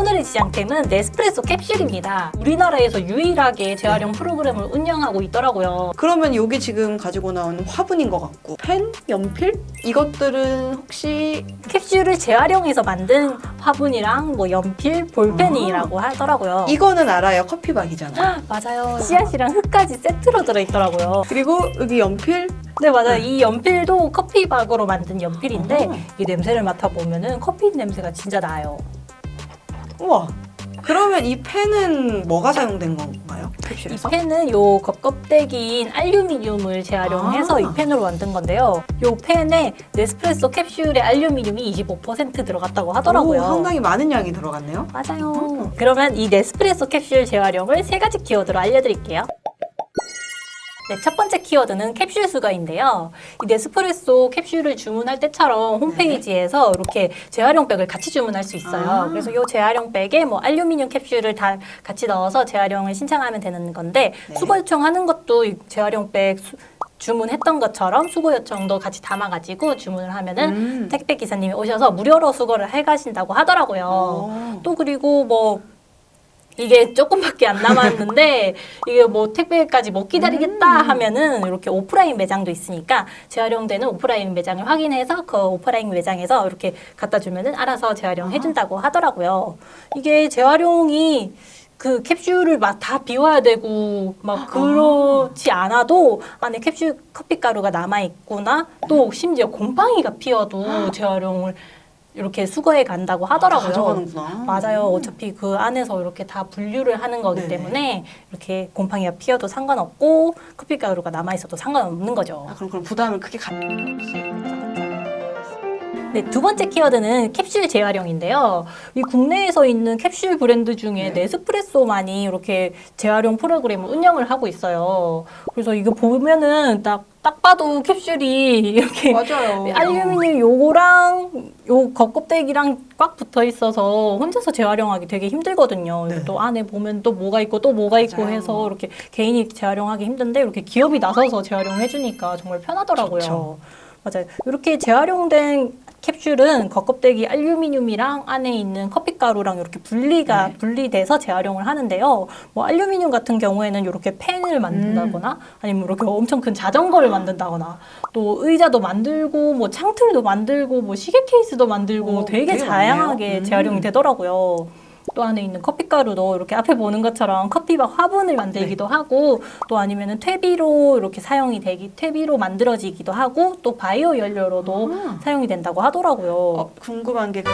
오늘의 지장템은 네스프레소 캡슐입니다. 우리나라에서 유일하게 재활용 프로그램을 운영하고 있더라고요. 그러면 여기 지금 가지고 나오는 화분인 것 같고 펜, 연필 이것들은 혹시 캡슐을 재활용해서 만든 화분이랑 뭐 연필, 볼펜이라고 하더라고요. 이거는 알아요 커피박이잖아. 맞아요. 씨앗이랑 흙까지 세트로 들어있더라고요. 그리고 여기 연필 네 맞아요. 이 연필도 커피박으로 만든 연필인데 어허. 이 냄새를 맡아보면 은 커피 냄새가 진짜 나요. 우와. 그러면 이 펜은 뭐가 사용된 건가요? 이 캡슐에서? 펜은 요 겉껍데기인 알루미늄을 재활용해서 아. 이 펜으로 만든 건데요. 요 펜에 네스프레소 캡슐에 알루미늄이 25% 들어갔다고 하더라고요. 오, 상당히 많은 양이 들어갔네요. 맞아요. 그러면 이 네스프레소 캡슐 재활용을 세 가지 키워드로 알려드릴게요. 네, 첫 번째 키워드는 캡슐 수거인데요. 이 네스프레소 캡슐을 주문할 때처럼 홈페이지에서 이렇게 재활용백을 같이 주문할 수 있어요. 아. 그래서 이 재활용백에 뭐 알루미늄 캡슐을 다 같이 넣어서 재활용을 신청하면 되는 건데 네. 수거 요청하는 것도 이 재활용백 수- 주문했던 것처럼 수거 요청도 같이 담아가지고 주문을 하면은 음. 택배 기사님이 오셔서 무료로 수거를 해가신다고 하더라고요. 어. 또 그리고 뭐 이게 조금밖에 안 남았는데 이게 뭐 택배까지 못 기다리겠다 하면은 이렇게 오프라인 매장도 있으니까 재활용되는 오프라인 매장을 확인해서 그 오프라인 매장에서 이렇게 갖다 주면은 알아서 재활용 해 준다고 하더라고요. 이게 재활용이 그 캡슐을 막 다 비워야 되고 막 그렇지 않아도 안에 캡슐 커피 가루가 남아 있거나. 또 심지어 곰팡이가 피어도 재활용을 이렇게 수거해 간다고 하더라고요. 가져가는구나. 맞아요. 어차피 그 안에서 이렇게 다 분류를 하는 거기 네네. 때문에 이렇게 곰팡이가 피어도 상관없고 커피 가루가 남아 있어도 상관없는 거죠. 아, 그럼 그럼 부담을 크게 가. 네, 두 번째 키워드는 캡슐 재활용인데요. 이 국내에서 있는 캡슐 브랜드 중에 네. 네스프레소만이 이렇게 재활용 프로그램을 운영을 하고 있어요. 그래서 이거 보면은 딱, 딱 봐도 캡슐이 이렇게 맞아요. 알루미늄 요거랑 요 겉껍데기랑 꽉 붙어 있어서 혼자서 재활용하기 되게 힘들거든요. 네. 또 안에 보면 또 뭐가 있고 또 뭐가 있고 맞아요. 해서 이렇게 개인이 재활용하기 힘든데 이렇게 기업이 나서서 재활용해 주니까 정말 편하더라고요. 좋죠. 맞아요. 이렇게 재활용된 캡슐은 겉껍데기 알루미늄이랑 안에 있는 커피가루랑 이렇게 분리가 네. 분리돼서 재활용을 하는데요. 뭐 알루미늄 같은 경우에는 이렇게 펜을 만든다거나 아니면 이렇게 엄청 큰 자전거를 만든다거나 또 의자도 만들고 뭐 창틀도 만들고 뭐 시계 케이스도 만들고 오, 되게, 되게 다양하게. 음. 재활용이 되더라고요. 또 안에 있는 커피가루도 이렇게 앞에 보는 것처럼 커피박 화분을 만들기도 네. 하고 또 아니면 은 퇴비로 이렇게 사용이 되기 퇴비로 만들어지기도 하고 또 바이오 연료로도 아. 사용이 된다고 하더라고요. 어, 궁금한 게 네,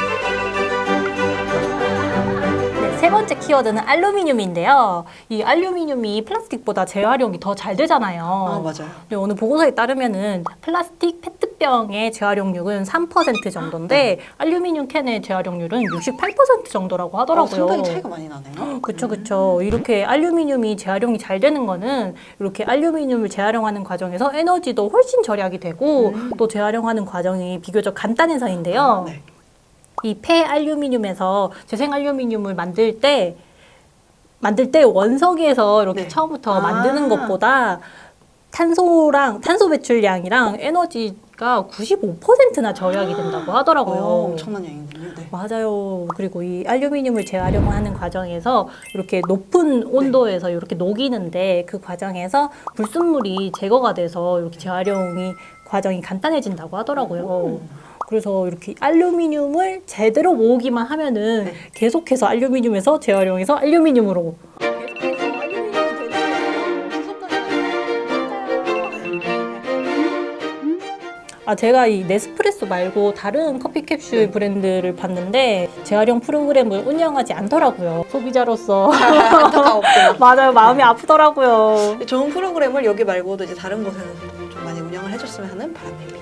세 번째 키워드는 알루미늄인데요. 이 알루미늄이 플라스틱보다 재활용이 더 잘 되잖아요. 아, 맞아요. 네, 오늘 보고서에 따르면은 플라스틱 페트병의 재활용률은 3% 정도인데 알루미늄 캔의 재활용률은 68% 정도라고 어, 하더라고요. 상당히 차이가 많이 나네요. 그쵸 그쵸 이렇게 알루미늄이 재활용이 잘 되는 거는 이렇게 알루미늄을 재활용하는 과정에서 에너지도 훨씬 절약이 되고 또 재활용하는 과정이 비교적 간단해서인데요 네. 이 폐알루미늄에서 재생 알루미늄을 만들 때 만들 때 원석에서 이렇게 네. 처음부터 아. 만드는 것보다 탄소랑 탄소 배출량이랑 에너지가 95%나 절약이 된다고 하더라고요. 어, 엄청난 양이군요. 네. 맞아요. 그리고 이 알루미늄을 재활용하는 과정에서 이렇게 높은 온도에서 이렇게 녹이는데 그 과정에서 불순물이 제거가 돼서 이렇게 재활용이 과정이 간단해진다고 하더라고요. 그래서 이렇게 알루미늄을 제대로 모으기만 하면은 네. 계속해서 알루미늄에서 재활용해서 알루미늄으로 아 제가 이 네스프레소 말고 다른 커피 캡슐 브랜드를 봤는데 재활용 프로그램을 운영하지 않더라고요. 소비자로서. 맞아요 마음이 아프더라고요. 좋은 프로그램을 여기 말고도 이제 다른 곳에서 좀 많이 운영을 해줬으면 하는 바람입니다.